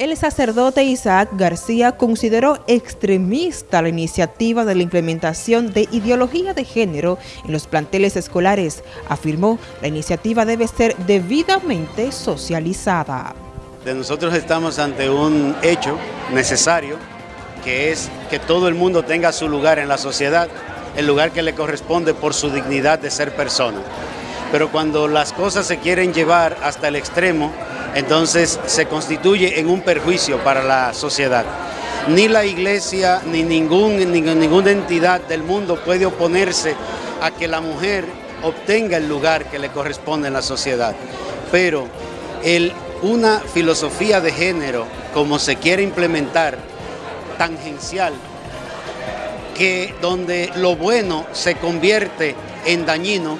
El sacerdote Isaac García consideró extremista la iniciativa de la implementación de ideología de género en los planteles escolares. Afirmó, la iniciativa debe ser debidamente socializada. Nosotros estamos ante un hecho necesario, que es que todo el mundo tenga su lugar en la sociedad, el lugar que le corresponde por su dignidad de ser persona. Pero cuando las cosas se quieren llevar hasta el extremo, entonces se constituye en un perjuicio para la sociedad. Ni la iglesia ni, ningún, ninguna entidad del mundo puede oponerse a que la mujer obtenga el lugar que le corresponde en la sociedad. Pero el, una filosofía de género, como se quiere implementar, tangencial, que donde lo bueno se convierte en dañino,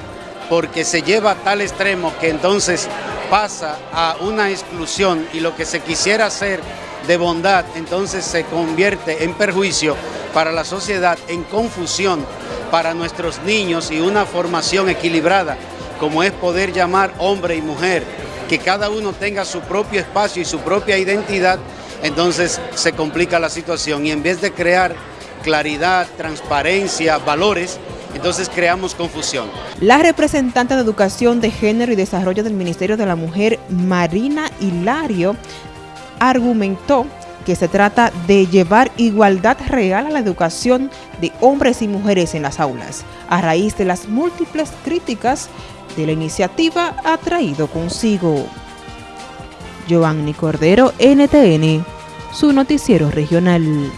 porque se lleva a tal extremo que entonces pasa a una exclusión y lo que se quisiera hacer de bondad entonces se convierte en perjuicio para la sociedad, en confusión para nuestros niños y una formación equilibrada como es poder llamar hombre y mujer, que cada uno tenga su propio espacio y su propia identidad, entonces se complica la situación. Y en vez de crear claridad, transparencia, valores, entonces creamos confusión. La representante de Educación de Género y Desarrollo del Ministerio de la Mujer, Marina Hilario, argumentó que se trata de llevar igualdad real a la educación de hombres y mujeres en las aulas, a raíz de las múltiples críticas de la iniciativa ha traído consigo. Giovanni Cordero, NTN, su noticiero regional.